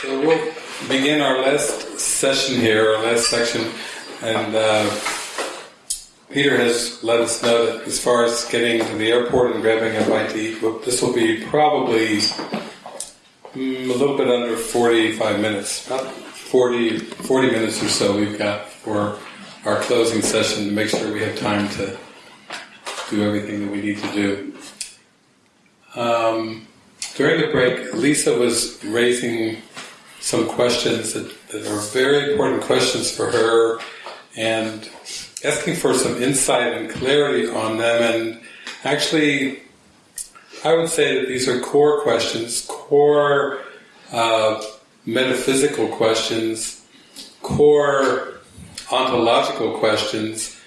So we'll begin our last session here, our last section, and uh, Peter has let us know that as far as getting to the airport and grabbing a bite to eat, this will be probably mm, a little bit under 45 minutes, about 40, 40 minutes or so we've got for our closing session to make sure we have time to do everything that we need to do. Um, during the break, Lisa was raising some questions that, that are very important questions for her and asking for some insight and clarity on them. And actually, I would say that these are core questions, core uh, metaphysical questions, core ontological questions.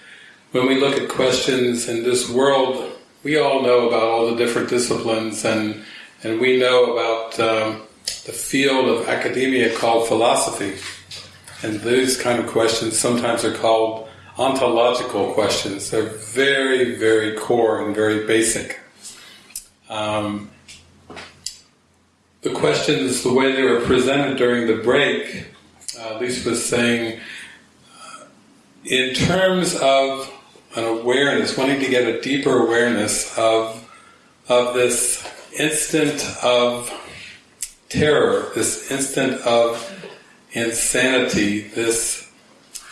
When we look at questions in this world, we all know about all the different disciplines and and we know about um, the field of academia called philosophy. And these kind of questions sometimes are called ontological questions. They're very, very core and very basic. Um, the questions, the way they were presented during the break, uh, Lisa was saying, uh, in terms of an awareness, wanting to get a deeper awareness of of this instant of terror, this instant of insanity, this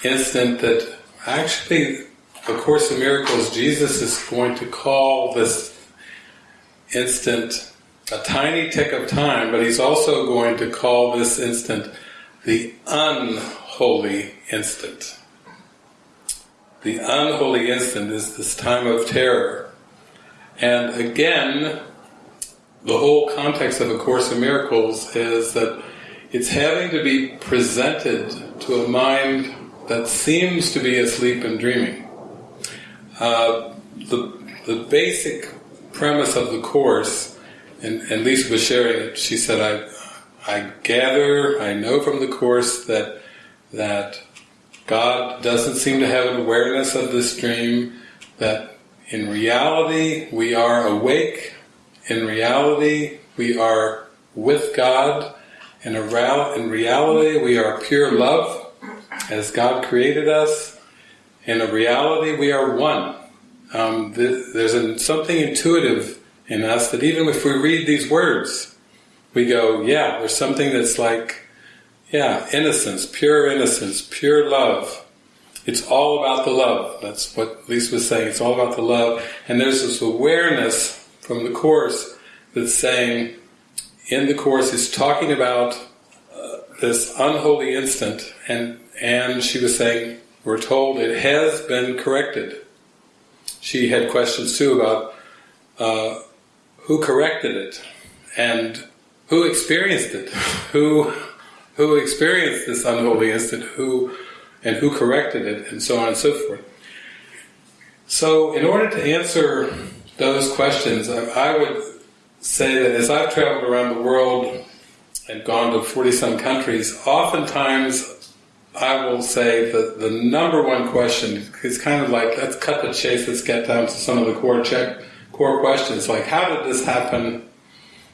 instant that actually, A Course in Miracles, Jesus is going to call this instant a tiny tick of time, but he's also going to call this instant the unholy instant. The unholy instant is this time of terror. And again, the whole context of A Course in Miracles is that it's having to be presented to a mind that seems to be asleep and dreaming. Uh, the, the basic premise of the Course, and, and Lisa was sharing it, she said, I, I gather, I know from the Course that, that God doesn't seem to have an awareness of this dream, that in reality we are awake in reality, we are with God. In, in reality, we are pure love, as God created us. In a reality, we are one. Um, there's a, something intuitive in us that even if we read these words, we go, yeah, there's something that's like, yeah, innocence, pure innocence, pure love. It's all about the love. That's what Lisa was saying. It's all about the love. And there's this awareness from the Course that's saying, in the Course, is talking about uh, this unholy instant, and, and she was saying, we're told it has been corrected. She had questions too about uh, who corrected it, and who experienced it, who who experienced this unholy instant, who and who corrected it, and so on and so forth. So, in order to answer those questions, I, I would say that as I've traveled around the world and gone to 40 some countries, oftentimes I will say that the number one question is kind of like, let's cut the chase, let's get down to some of the core check, core questions, like how did this happen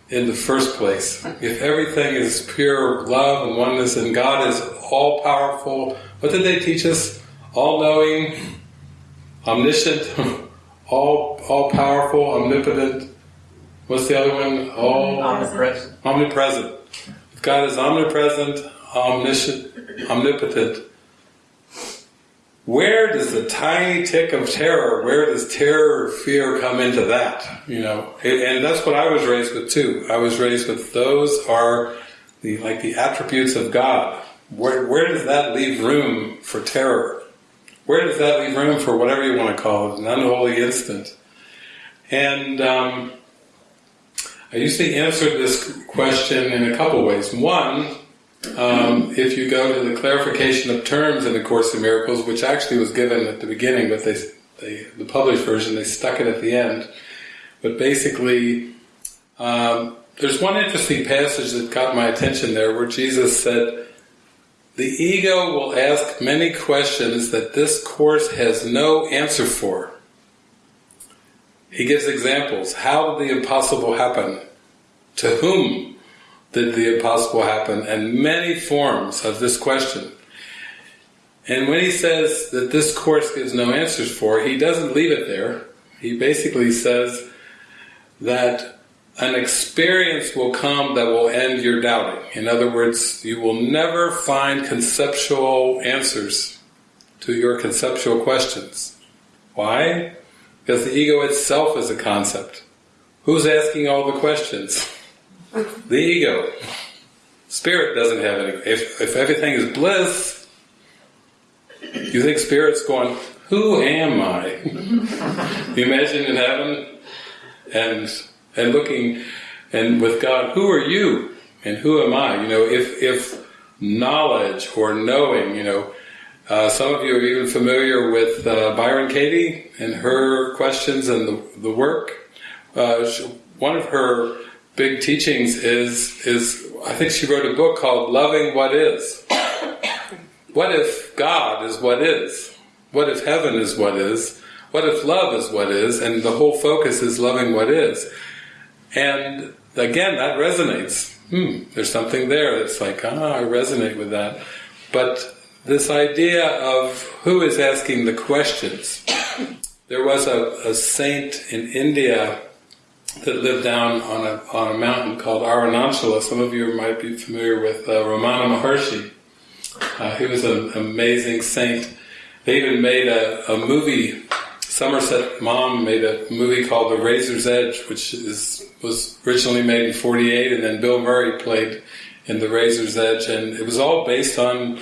in the first place? If everything is pure love and oneness and God is all powerful, what did they teach us? All knowing, omniscient, all all powerful, omnipotent. What's the other one? All omnipresent. Omnipresent. If God is omnipresent, omniscient, omnipotent. Where does the tiny tick of terror, where does terror or fear come into that? You know, and that's what I was raised with too. I was raised with those are the like the attributes of God. Where where does that leave room for terror? Where does that leave room for whatever you want to call it, an unholy instant? And um, I usually answer this question in a couple ways. One, um, if you go to the clarification of terms in the Course in Miracles, which actually was given at the beginning, but they, they the published version they stuck it at the end. But basically, um, there's one interesting passage that caught my attention there, where Jesus said, the ego will ask many questions that this course has no answer for. He gives examples. How did the impossible happen? To whom did the impossible happen, and many forms of this question. And when he says that this course gives no answers for, he doesn't leave it there. He basically says that an experience will come that will end your doubting. In other words, you will never find conceptual answers to your conceptual questions. Why? Because the ego itself is a concept. Who's asking all the questions? the ego. Spirit doesn't have any. If, if everything is bliss, you think Spirit's going, who am I? you imagine in heaven and and looking and with God, who are you and who am I? You know, if if knowledge or knowing, you know, uh, some of you are even familiar with uh, Byron Katie and her questions and the, the work. Uh, she, one of her big teachings is is I think she wrote a book called Loving What Is. What if God is what is? What if heaven is what is? What if love is what is? And the whole focus is loving what is. And again, that resonates. Hmm, there's something there that's like, ah, I resonate with that. But this idea of who is asking the questions. There was a, a saint in India that lived down on a, on a mountain called Arunachala. Some of you might be familiar with uh, Ramana Maharshi. Uh, he was an amazing saint. They even made a, a movie. Somerset Maugham made a movie called The Razor's Edge, which is was originally made in '48, and then Bill Murray played in The Razor's Edge, and it was all based on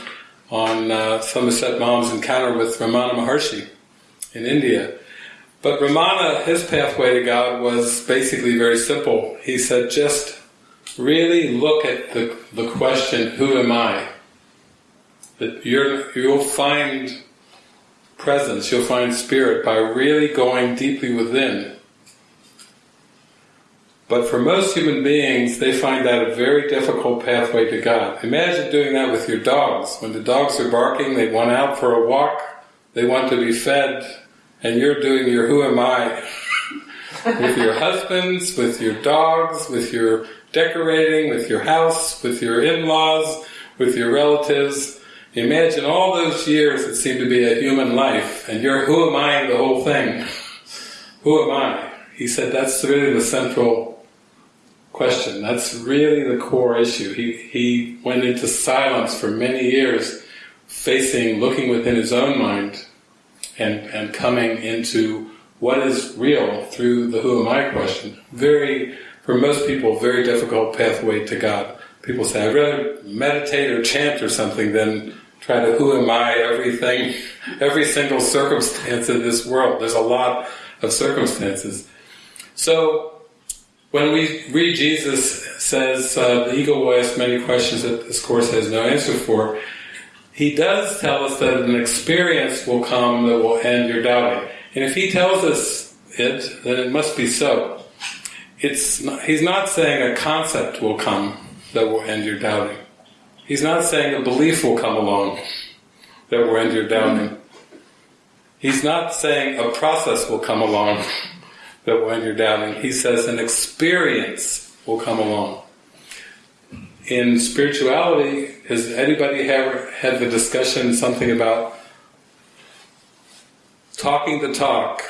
on uh, Somerset Maugham's encounter with Ramana Maharshi in India. But Ramana, his pathway to God was basically very simple. He said, just really look at the, the question, who am I? That you're, you'll find presence, you'll find spirit by really going deeply within. But for most human beings, they find that a very difficult pathway to God. Imagine doing that with your dogs. When the dogs are barking, they want out for a walk, they want to be fed, and you're doing your who am I with your husbands, with your dogs, with your decorating, with your house, with your in-laws, with your relatives, Imagine all those years that seem to be a human life, and you're who am I in the whole thing? Who am I? He said that's really the central question. That's really the core issue. He, he went into silence for many years, facing, looking within his own mind, and, and coming into what is real through the who am I question. Very, for most people, very difficult pathway to God. People say, I'd rather meditate or chant or something than try to who am I everything, every single circumstance in this world. There's a lot of circumstances. So when we read Jesus says uh, the ego will ask many questions that this course has no answer for, he does tell us that an experience will come that will end your doubting. And if he tells us it, then it must be so. It's not, he's not saying a concept will come that will end your doubting. He's not saying a belief will come along that will end your doubting. He's not saying a process will come along that will end your doubting. He says an experience will come along. In spirituality, has anybody ever had the discussion something about talking the talk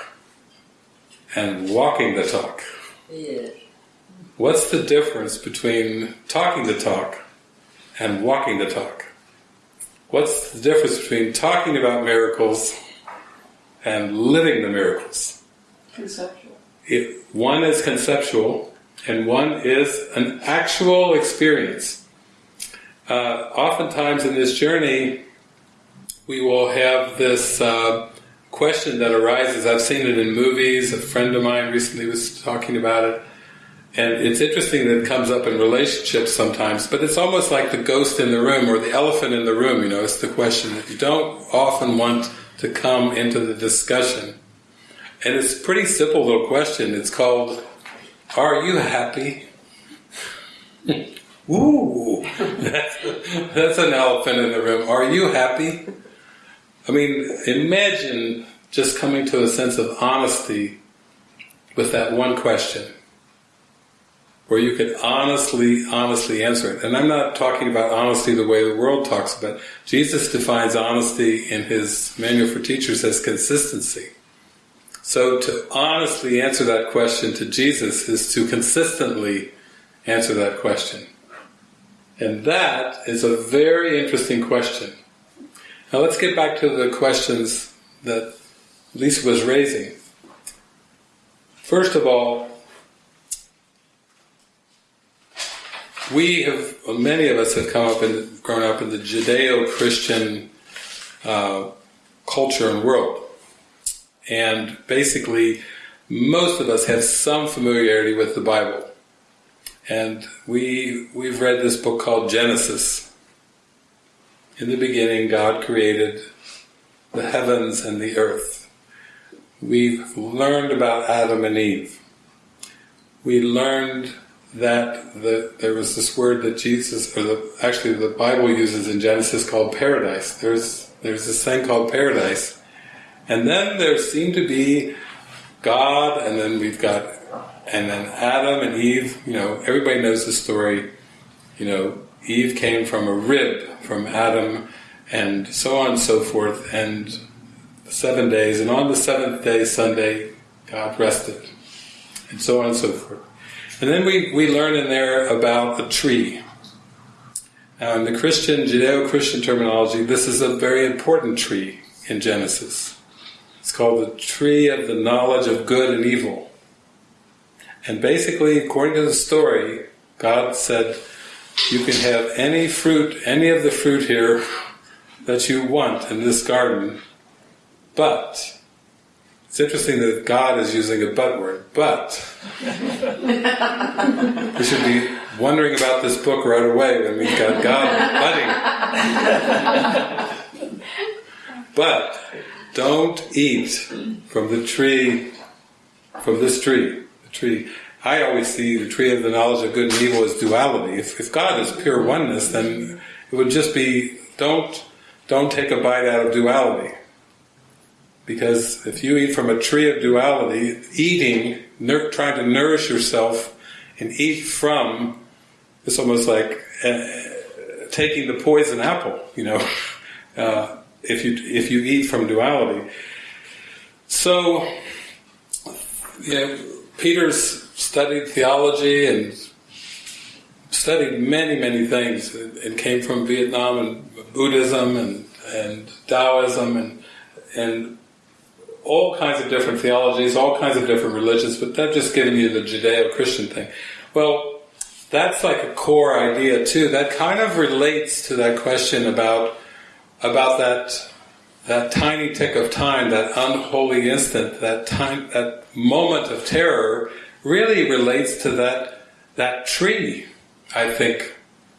and walking the talk? Yes. What's the difference between talking the talk and walking the talk. What's the difference between talking about miracles and living the miracles? Conceptual. It, one is conceptual and one is an actual experience. Uh, oftentimes in this journey, we will have this uh, question that arises. I've seen it in movies. A friend of mine recently was talking about it. And it's interesting that it comes up in relationships sometimes, but it's almost like the ghost in the room or the elephant in the room, you know, it's the question that you don't often want to come into the discussion. And it's a pretty simple little question. It's called, Are you happy? Ooh, that's, that's an elephant in the room. Are you happy? I mean, imagine just coming to a sense of honesty with that one question. Where you could honestly, honestly answer it. And I'm not talking about honesty the way the world talks about. Jesus defines honesty in his Manual for Teachers as consistency. So to honestly answer that question to Jesus is to consistently answer that question. And that is a very interesting question. Now let's get back to the questions that Lisa was raising. First of all, we have, many of us have come up and grown up in the Judeo-Christian uh, culture and world. And basically, most of us have some familiarity with the Bible. And we, we've read this book called Genesis. In the beginning, God created the heavens and the earth. We've learned about Adam and Eve. We learned that the, there was this word that Jesus, or the, actually the Bible uses in Genesis called paradise. There's there's this thing called paradise, and then there seemed to be God, and then we've got, and then Adam and Eve. You know, everybody knows the story. You know, Eve came from a rib from Adam, and so on and so forth, and seven days, and on the seventh day, Sunday, God rested, and so on and so forth. And then we, we learn in there about a tree. Now, in the Christian, Judeo-Christian terminology, this is a very important tree in Genesis. It's called the tree of the knowledge of good and evil. And basically, according to the story, God said, you can have any fruit, any of the fruit here that you want in this garden, but it's interesting that God is using a but word, but. we should be wondering about this book right away when we've got God budding. but don't eat from the tree, from this tree. The tree. I always see the tree of the knowledge of good and evil as duality. If, if God is pure oneness, then it would just be don't don't take a bite out of duality. Because if you eat from a tree of duality, eating, trying to nourish yourself and eat from, it's almost like uh, taking the poison apple, you know, uh, if you if you eat from duality. So, you know, Peter's studied theology and studied many, many things and came from Vietnam and Buddhism and, and Taoism and, and all kinds of different theologies, all kinds of different religions, but they've just given you the Judeo-Christian thing. Well, that's like a core idea too. That kind of relates to that question about about that that tiny tick of time, that unholy instant, that time, that moment of terror, really relates to that that tree. I think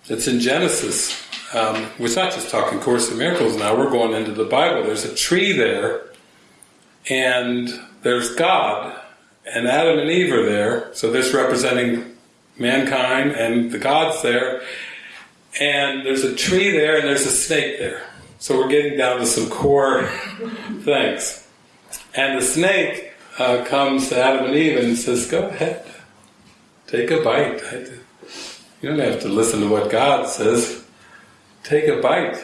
it's in Genesis. Um, we're not just talking Course in Miracles now. We're going into the Bible. There's a tree there and there's God, and Adam and Eve are there, so this representing mankind, and the God's there, and there's a tree there, and there's a snake there. So we're getting down to some core things. And the snake uh, comes to Adam and Eve and says, Go ahead, take a bite. You don't have to listen to what God says. Take a bite.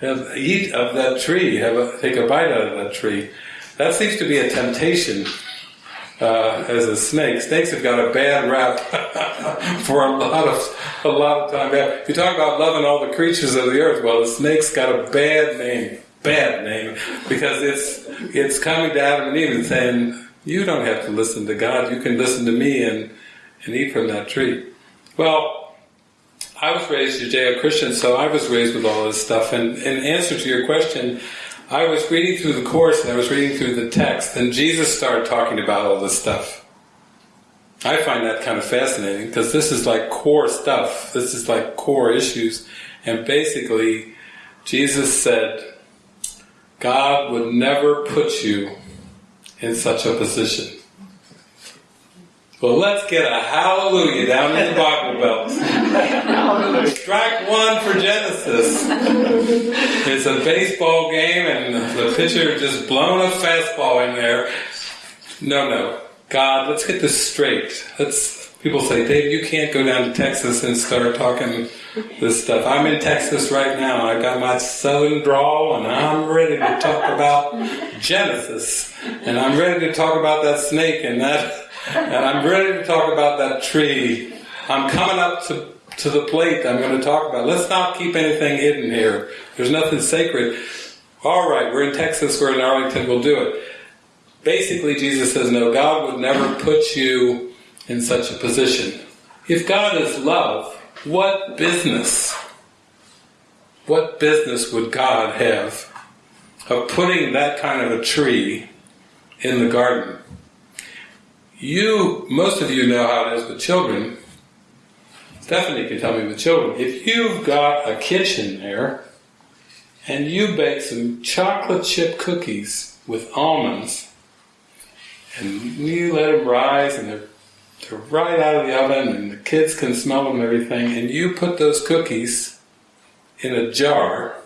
Have, eat of that tree. Have a, take a bite out of that tree. That seems to be a temptation uh, as a snake. Snakes have got a bad rap for a lot of a lot of time. If you talk about loving all the creatures of the earth, well, the snake's got a bad name, bad name, because it's it's coming to Adam and Eve and saying, "You don't have to listen to God. You can listen to me and and eat from that tree." Well, I was raised Judeo-Christian, so I was raised with all this stuff. And in answer to your question, I was reading through the Course and I was reading through the text, and Jesus started talking about all this stuff. I find that kind of fascinating because this is like core stuff. This is like core issues. And basically, Jesus said, God would never put you in such a position. Well, let's get a hallelujah down in the Bible Belt. Strike one for Genesis. It's a baseball game and the pitcher just blown a fastball in there. No, no. God, let's get this straight. Let's People say, Dave, you can't go down to Texas and start talking this stuff. I'm in Texas right now. I've got my southern drawl and I'm ready to talk about Genesis. And I'm ready to talk about that snake and that, and I'm ready to talk about that tree. I'm coming up to, to the plate I'm going to talk about. Let's not keep anything hidden here. There's nothing sacred. All right, we're in Texas, we're in Arlington, we'll do it. Basically, Jesus says, no, God would never put you in such a position. If God is love, what business, what business would God have of putting that kind of a tree in the garden? You, most of you know how it is with children. Stephanie can tell me with children. If you've got a kitchen there and you bake some chocolate chip cookies with almonds and you let them rise and they're they're right out of the oven and the kids can smell them and everything, and you put those cookies in a jar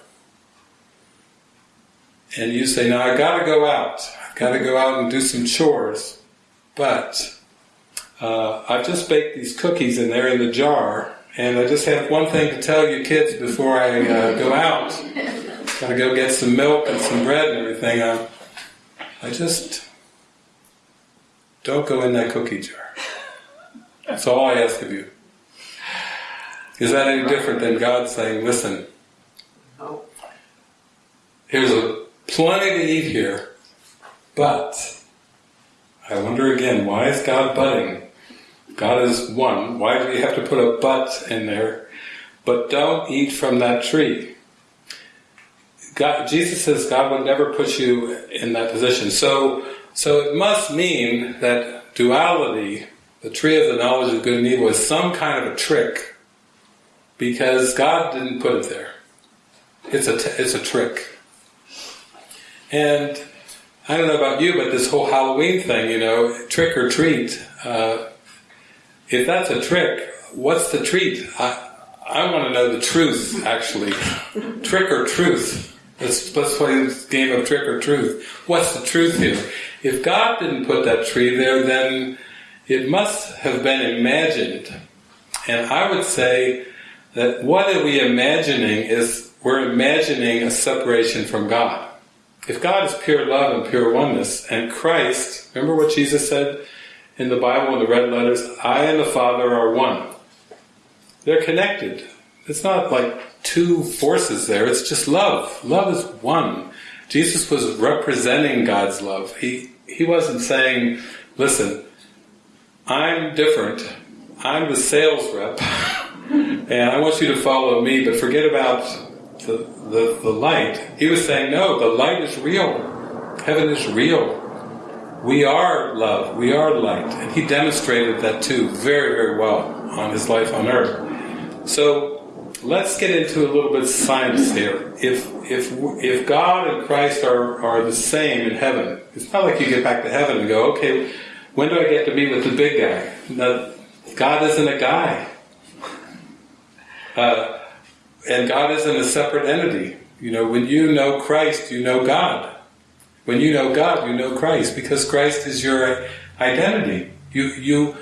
and you say, now I gotta go out, I've gotta go out and do some chores, but uh, I've just baked these cookies and they're in the jar, and I just have one thing to tell you kids before I uh, go out. Gotta go get some milk and some bread and everything. I, I just don't go in that cookie jar. That's all I ask of you. Is that any different than God saying, listen, here's a plenty to eat here, but I wonder again, why is God butting? God is one. Why do we have to put a but in there? But don't eat from that tree. God, Jesus says God would never put you in that position. So, so it must mean that duality the tree of the knowledge of good and evil is some kind of a trick because God didn't put it there. It's a, it's a trick. And I don't know about you, but this whole Halloween thing, you know, trick or treat, uh, if that's a trick, what's the treat? I, I want to know the truth, actually. trick or truth. Let's, let's play this game of trick or truth. What's the truth here? If God didn't put that tree there, then it must have been imagined. And I would say that what are we imagining is we're imagining a separation from God. If God is pure love and pure oneness, and Christ, remember what Jesus said in the Bible in the red letters, I and the Father are one. They're connected. It's not like two forces there, it's just love. Love is one. Jesus was representing God's love. He, he wasn't saying, listen, I'm different. I'm the sales rep, and I want you to follow me, but forget about the, the, the light. He was saying, no, the light is real. Heaven is real. We are love. We are light. And he demonstrated that too very, very well on his life on earth. So let's get into a little bit of science here. If, if, if God and Christ are, are the same in heaven, it's not like you get back to heaven and go, okay, when do I get to meet with the big guy? No, God isn't a guy. Uh, and God isn't a separate entity. You know, when you know Christ, you know God. When you know God, you know Christ, because Christ is your identity. You, you,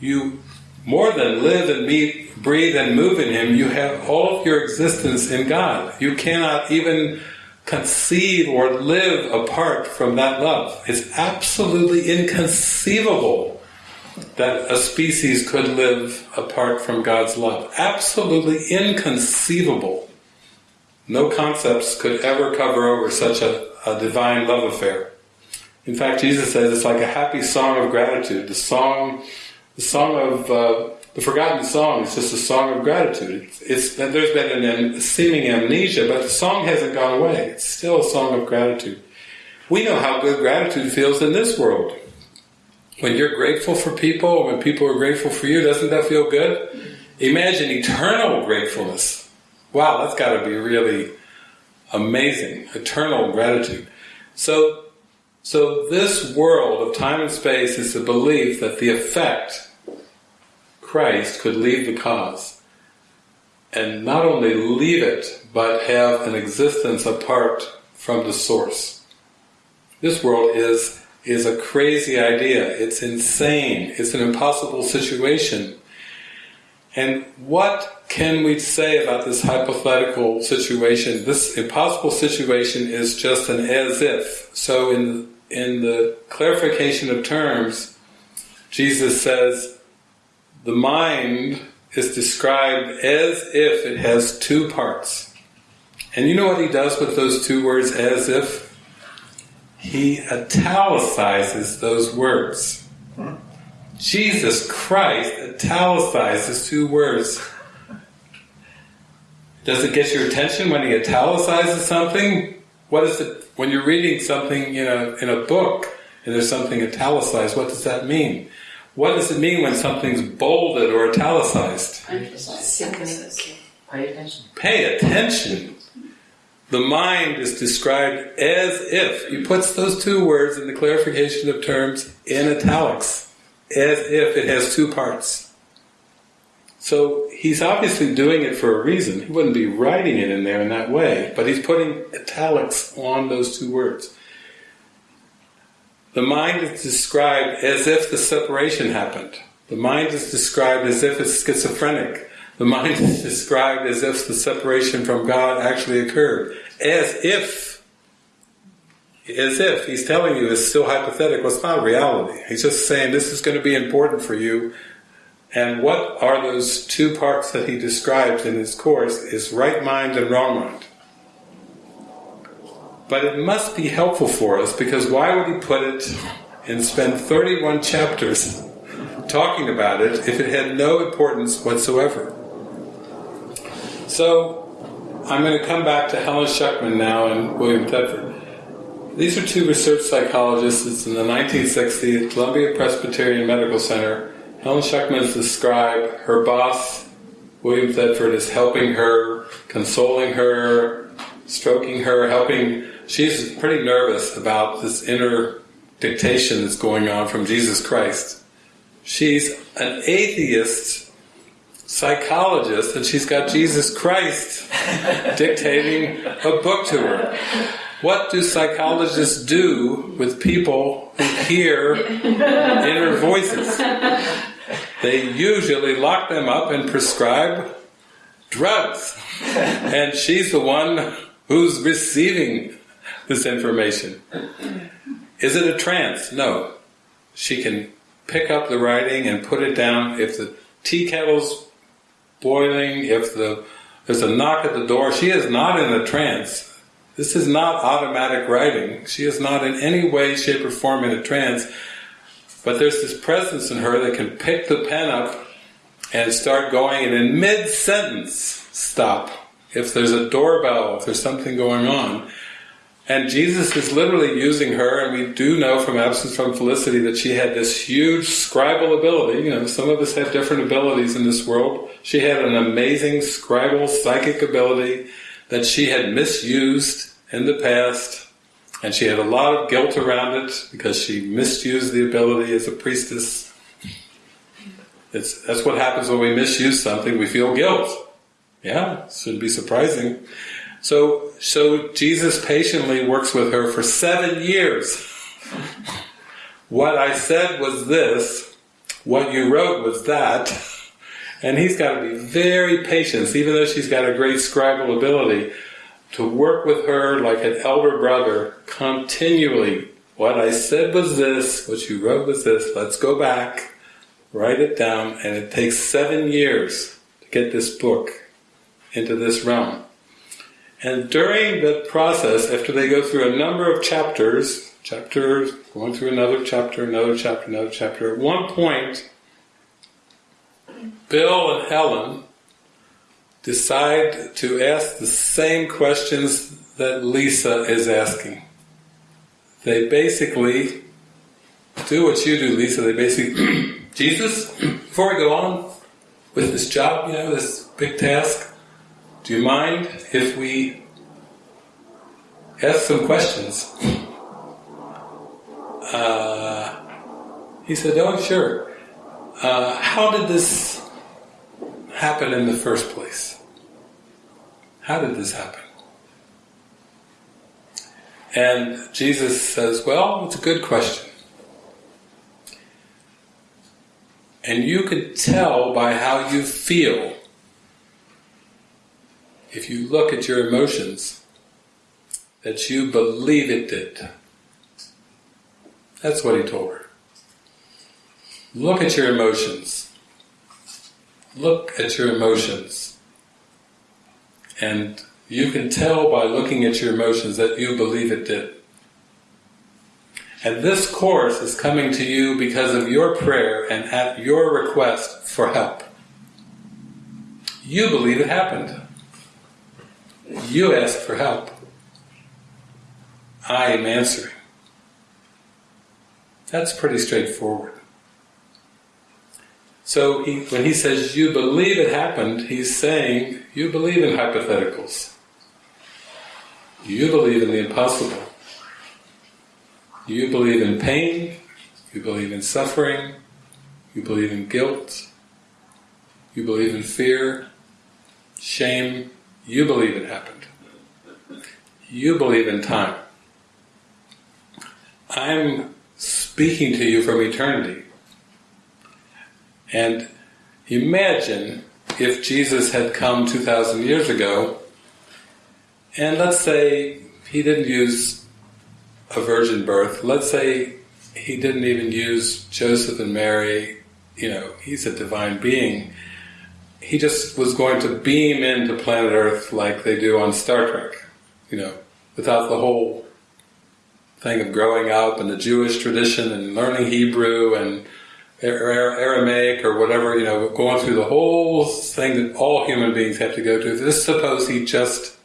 you more than live and meet, breathe and move in Him, you have all of your existence in God. You cannot even conceive or live apart from that love. It's absolutely inconceivable that a species could live apart from God's love. Absolutely inconceivable. No concepts could ever cover over such a, a divine love affair. In fact, Jesus says it's like a happy song of gratitude. The song, the song of uh, the forgotten song is just a song of gratitude. It's, it's there's been an seeming amnesia, but the song hasn't gone away. It's still a song of gratitude. We know how good gratitude feels in this world. When you're grateful for people, when people are grateful for you, doesn't that feel good? Imagine eternal gratefulness. Wow, that's got to be really amazing. Eternal gratitude. So, so this world of time and space is the belief that the effect Christ could leave the cause and not only leave it, but have an existence apart from the source. This world is is a crazy idea. It's insane. It's an impossible situation. And what can we say about this hypothetical situation? This impossible situation is just an as if. So in in the clarification of terms, Jesus says the mind is described as if it has two parts. And you know what he does with those two words, as if? He italicizes those words. Jesus Christ italicizes two words. Does it get your attention when he italicizes something? What is it when you're reading something in a in a book and there's something italicized? What does that mean? What does it mean when something's bolded or italicized? Pay attention. Pay attention. The mind is described as if he puts those two words in the clarification of terms in italics, as if it has two parts. So he's obviously doing it for a reason. He wouldn't be writing it in there in that way, but he's putting italics on those two words. The mind is described as if the separation happened. The mind is described as if it's schizophrenic. The mind is described as if the separation from God actually occurred. As if, as if, he's telling you it's still hypothetical, it's not reality. He's just saying this is going to be important for you. And what are those two parts that he describes in his course is right mind and wrong mind. But it must be helpful for us because why would he put it and spend 31 chapters talking about it if it had no importance whatsoever? So, I'm going to come back to Helen Schucman now and William Thetford. These are two research psychologists. It's in the 1960s, Columbia Presbyterian Medical Center. Helen Schucman scribe. Her boss, William Thetford, is helping her, consoling her, stroking her, helping. She's pretty nervous about this inner dictation that's going on from Jesus Christ. She's an atheist psychologist and she's got Jesus Christ dictating a book to her. What do psychologists do with people who hear inner voices? They usually lock them up and prescribe drugs. And she's the one who's receiving this information. Is it a trance? No. She can pick up the writing and put it down. If the tea kettle's if the, there's a knock at the door, she is not in a trance. This is not automatic writing. She is not in any way, shape, or form in a trance. But there's this presence in her that can pick the pen up and start going, and in mid sentence, stop. If there's a doorbell, if there's something going on. And Jesus is literally using her, and we do know from Absence from Felicity that she had this huge scribal ability. You know, some of us have different abilities in this world. She had an amazing scribal psychic ability that she had misused in the past, and she had a lot of guilt around it because she misused the ability as a priestess. It's, that's what happens when we misuse something, we feel guilt. Yeah, shouldn't be surprising. So, so Jesus patiently works with her for seven years. what I said was this, what you wrote was that, and he's got to be very patient, even though she's got a great scribal ability, to work with her like an elder brother continually. What I said was this, what you wrote was this, let's go back, write it down, and it takes seven years to get this book into this realm. And during the process, after they go through a number of chapters, chapters, going through another chapter, another chapter, another chapter, at one point, Bill and Helen decide to ask the same questions that Lisa is asking. They basically do what you do, Lisa. They basically, Jesus, before we go on with this job, you know, this big task, do you mind if we ask some questions? Uh, he said, oh, sure. Uh, how did this happen in the first place? How did this happen? And Jesus says, well, it's a good question. And you could tell by how you feel if you look at your emotions that you believe it did. That's what he told her. Look at your emotions. Look at your emotions. And you can tell by looking at your emotions that you believe it did. And this course is coming to you because of your prayer and at your request for help. You believe it happened. You ask for help. I am answering. That's pretty straightforward. So he, when he says you believe it happened, he's saying you believe in hypotheticals. You believe in the impossible. You believe in pain, you believe in suffering, you believe in guilt, you believe in fear, shame, you believe it happened. You believe in time. I'm speaking to you from eternity. And imagine if Jesus had come 2,000 years ago, and let's say he didn't use a virgin birth, let's say he didn't even use Joseph and Mary, you know, he's a divine being. He just was going to beam into planet Earth like they do on Star Trek, you know, without the whole thing of growing up and the Jewish tradition and learning Hebrew and Aramaic or whatever, you know, going through the whole thing that all human beings have to go through. Just suppose he just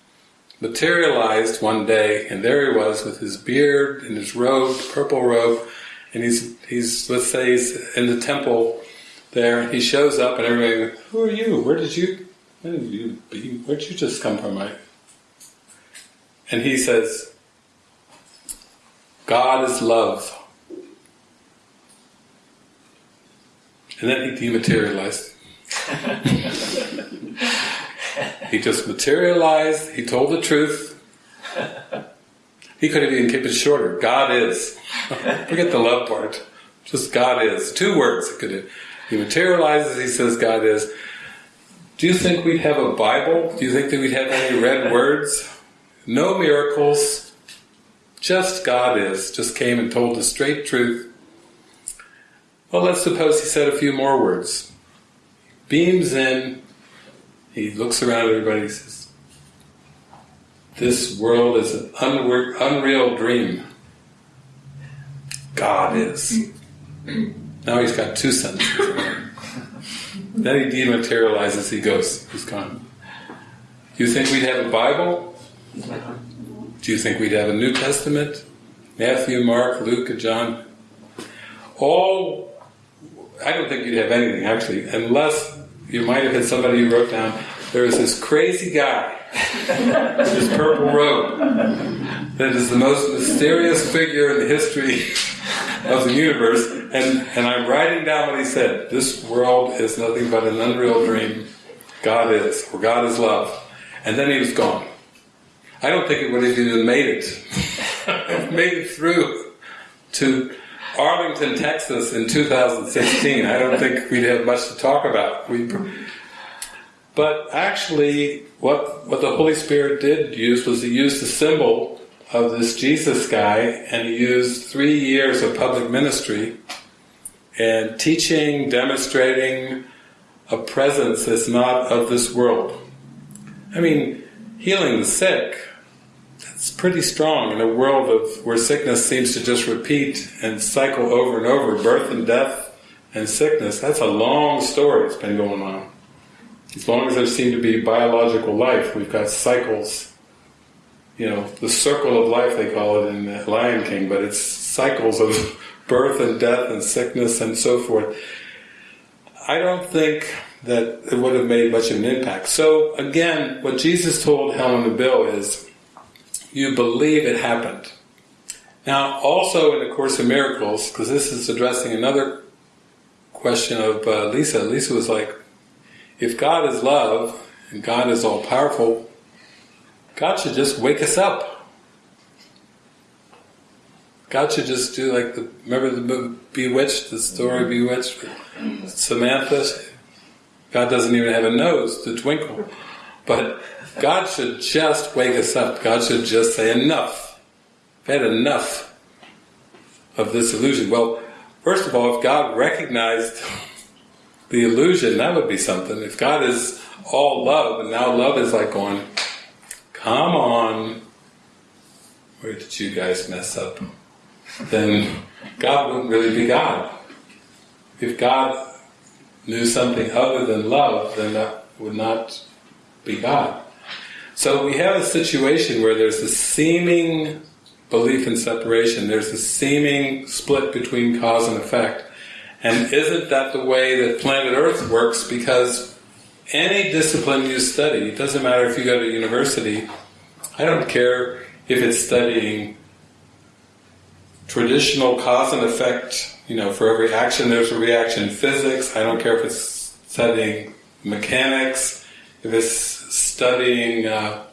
materialized one day, and there he was with his beard and his robe, purple robe, and he's he's let's say he's in the temple there. He shows up, and everybody, who are you? Where did you? Where did you be? Where did you just come from, Mike? And he says, God is love. And then he dematerialized. he just materialized, he told the truth. He could have even kept it shorter. God is. Forget the love part. Just God is. Two words he could have. He materializes, he says God is. Do you think we'd have a Bible? Do you think that we'd have any red words? No miracles. Just God is. Just came and told the straight truth. Well, let's suppose he said a few more words. Beams in, he looks around at everybody and says, This world is an unreal dream. God is. Now he's got two sentences. then he dematerializes, he goes, he's gone. Do you think we'd have a Bible? Do you think we'd have a New Testament? Matthew, Mark, Luke, and John? All I don't think you'd have anything actually, unless you might have had somebody who wrote down there is this crazy guy this purple robe that is the most mysterious figure in the history of the universe, and, and I'm writing down what he said. This world is nothing but an unreal dream. God is, or God is love. And then he was gone. I don't think it would have even made it. made it through to Arlington, Texas in 2016. I don't think we'd have much to talk about. We, but actually, what, what the Holy Spirit did use was he used the symbol of this Jesus guy and he used three years of public ministry and teaching, demonstrating a presence that's not of this world. I mean, healing the sick, it's pretty strong in a world of where sickness seems to just repeat and cycle over and over, birth and death and sickness. That's a long story that's been going on. As long as there seem to be biological life, we've got cycles. You know, the circle of life they call it in the Lion King, but it's cycles of birth and death and sickness and so forth. I don't think that it would have made much of an impact. So again, what Jesus told Helen and Bill is, you believe it happened. Now, also in the Course of Miracles, because this is addressing another question of uh, Lisa, Lisa was like, if God is love and God is all powerful, God should just wake us up. God should just do like the remember the Bewitched, the story mm-hmm. Bewitched Samantha. God doesn't even have a nose to twinkle, but God should just wake us up. God should just say enough. I've had enough of this illusion. Well, first of all, if God recognized the illusion, that would be something. If God is all love, and now love is like going, come on, where did you guys mess up? Then God wouldn't really be God. If God knew something other than love, then that would not be God. So we have a situation where there's a seeming belief in separation, there's a seeming split between cause and effect. And isn't that the way that planet Earth works? Because any discipline you study, it doesn't matter if you go to university, I don't care if it's studying traditional cause and effect, you know, for every action there's a reaction physics, I don't care if it's studying mechanics, if it's studying, uh,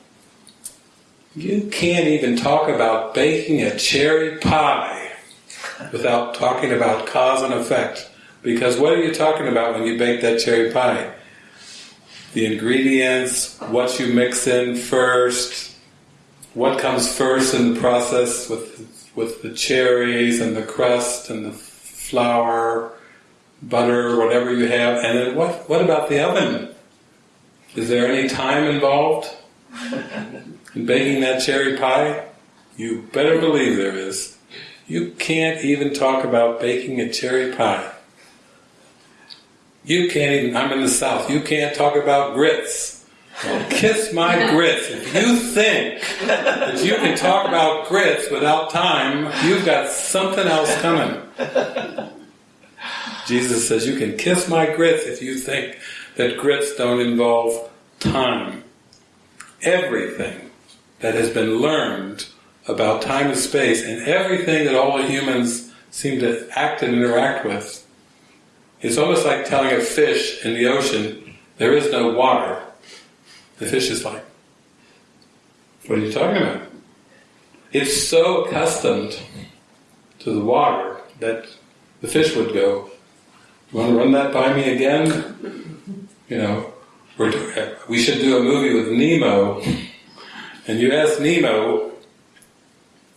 you can't even talk about baking a cherry pie without talking about cause and effect. Because what are you talking about when you bake that cherry pie? The ingredients, what you mix in first, what comes first in the process with with the cherries and the crust and the flour, butter, whatever you have, and then what what about the oven? Is there any time involved in baking that cherry pie? You better believe there is. You can't even talk about baking a cherry pie. You can't even, I'm in the South, you can't talk about grits. Well, kiss my grits. If you think that you can talk about grits without time, you've got something else coming. Jesus says, You can kiss my grits if you think that grits don't involve time. Everything that has been learned about time and space and everything that all humans seem to act and interact with, it's almost like telling a fish in the ocean, there is no water. The fish is like, what are you talking about? It's so accustomed to the water that the fish would go, you want to run that by me again? You know, we should do a movie with Nemo, and you ask Nemo,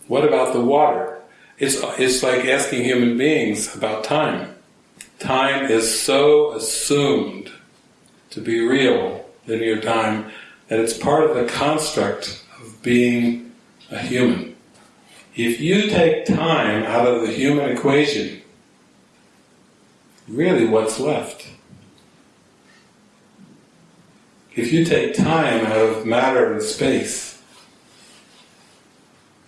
what about the water? It's, it's like asking human beings about time. Time is so assumed to be real, linear time, that it's part of the construct of being a human. If you take time out of the human equation, really what's left? If you take time out of matter and space,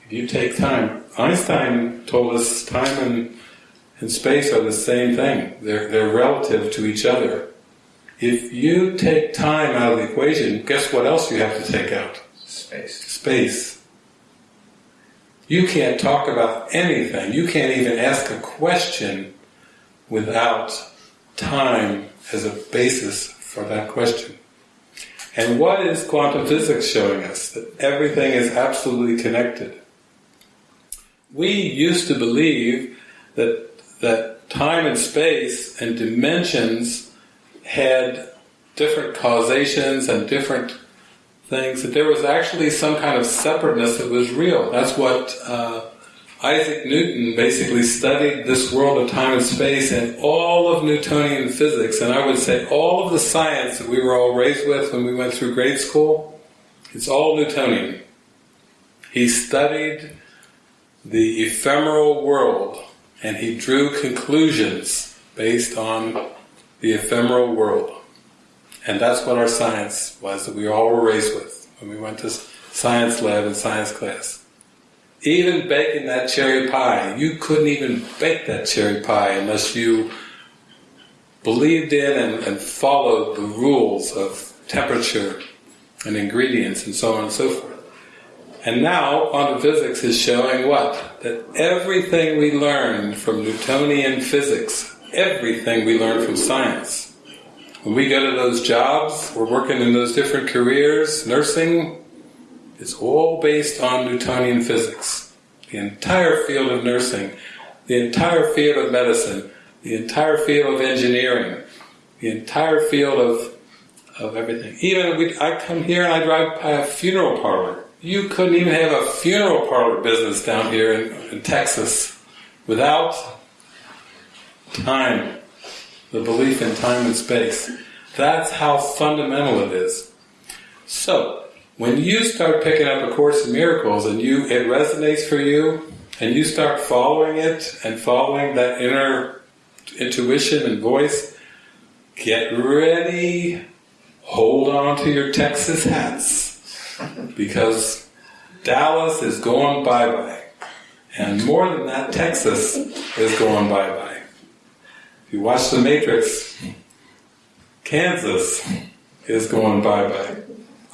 if you take time, Einstein told us time and, and space are the same thing. They're, they're relative to each other. If you take time out of the equation, guess what else you have to take out? Space. Space. You can't talk about anything. You can't even ask a question without time as a basis for that question. And what is quantum physics showing us? That everything is absolutely connected. We used to believe that that time and space and dimensions had different causations and different things, that there was actually some kind of separateness that was real. That's what uh, Isaac Newton basically studied this world of time and space and all of Newtonian physics, and I would say all of the science that we were all raised with when we went through grade school, it's all Newtonian. He studied the ephemeral world and he drew conclusions based on the ephemeral world. And that's what our science was that we all were raised with when we went to science lab and science class. Even baking that cherry pie, you couldn't even bake that cherry pie unless you believed in and, and followed the rules of temperature and ingredients and so on and so forth. And now quantum physics is showing what? That everything we learned from Newtonian physics everything we learn from science. When we go to those jobs, we're working in those different careers, nursing, it's all based on Newtonian physics. the entire field of nursing, the entire field of medicine, the entire field of engineering, the entire field of of everything. Even we, I come here and I drive by a funeral parlor. You couldn't even have a funeral parlor business down here in, in Texas without time, the belief in time and space. That's how fundamental it is. So, when you start picking up A Course in Miracles and you it resonates for you, and you start following it and following that inner intuition and voice, get ready, hold on to your Texas hats, because Dallas is going bye-bye. And more than that, Texas is going bye-bye. If you watch The Matrix, Kansas is going bye-bye.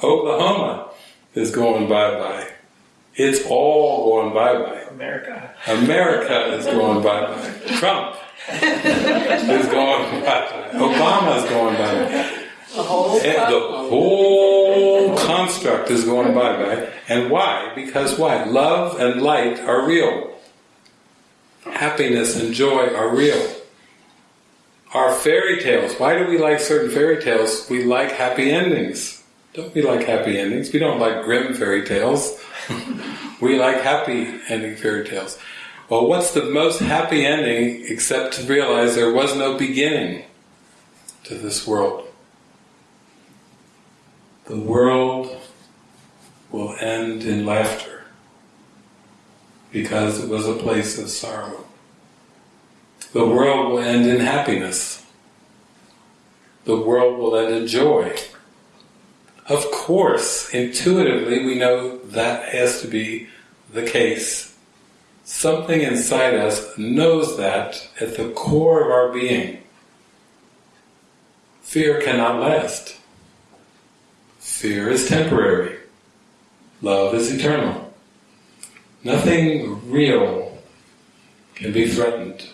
Oklahoma is going bye-bye. It's all going bye-bye. America. America is going bye-bye. Trump is going bye-bye. Obama is going bye-bye. The whole the whole construct is going bye-bye. And why? Because why? Love and light are real. Happiness and joy are real. Our fairy tales, why do we like certain fairy tales? We like happy endings. Don't we like happy endings? We don't like grim fairy tales. we like happy ending fairy tales. Well, what's the most happy ending except to realize there was no beginning to this world? The world will end in laughter because it was a place of sorrow. The world will end in happiness. The world will end in joy. Of course, intuitively we know that has to be the case. Something inside us knows that at the core of our being. Fear cannot last. Fear is temporary. Love is eternal. Nothing real can be threatened.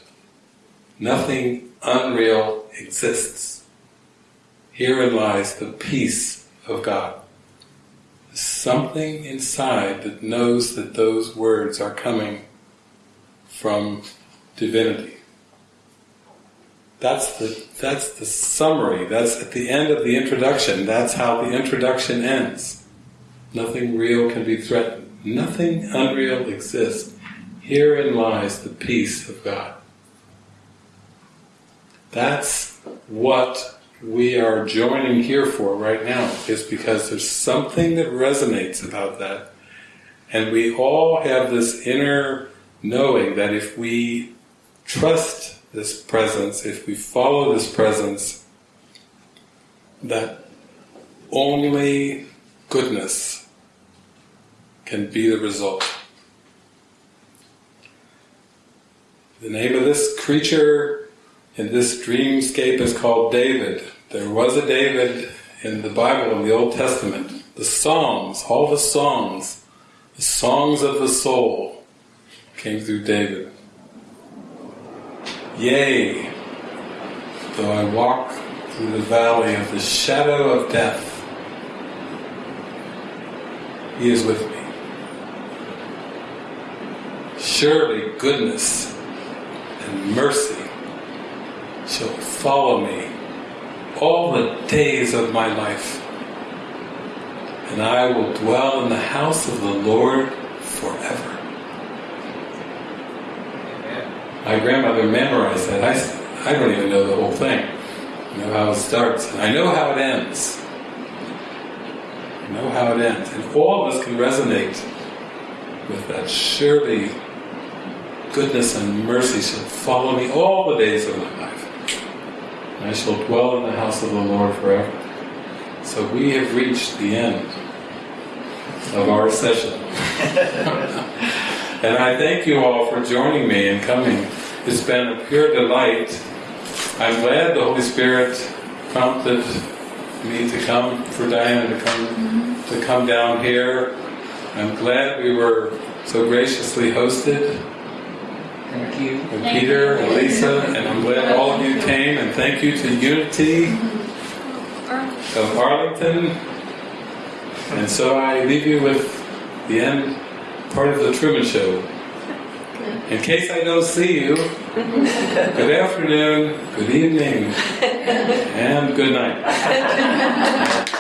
Nothing unreal exists. Herein lies the peace of God. Something inside that knows that those words are coming from divinity. That's the that's the summary. That's at the end of the introduction. That's how the introduction ends. Nothing real can be threatened. Nothing unreal exists. Herein lies the peace of God. That's what we are joining here for right now, is because there's something that resonates about that. And we all have this inner knowing that if we trust this presence, if we follow this presence, that only goodness can be the result. The name of this creature in this dreamscape is called David. There was a David in the Bible, in the Old Testament. The Psalms, all the songs, the songs of the soul came through David. Yea, though I walk through the valley of the shadow of death, He is with me. Surely goodness and mercy shall follow me all the days of my life, and I will dwell in the house of the Lord forever. My grandmother memorized that. I, I don't even know the whole thing. I know how it starts, I know how it ends. I know how it ends. And all of us can resonate with that. Surely goodness and mercy shall follow me all the days of my life. I shall dwell in the house of the Lord forever. So we have reached the end of our session. and I thank you all for joining me and coming. It's been a pure delight. I'm glad the Holy Spirit prompted me to come, for Diana to come to come down here. I'm glad we were so graciously hosted. Thank you. And Peter and Lisa, and I'm glad all of you came, and thank you to Unity of Arlington. And so I leave you with the end part of the Truman Show. In case I don't see you, good afternoon, good evening, and good night.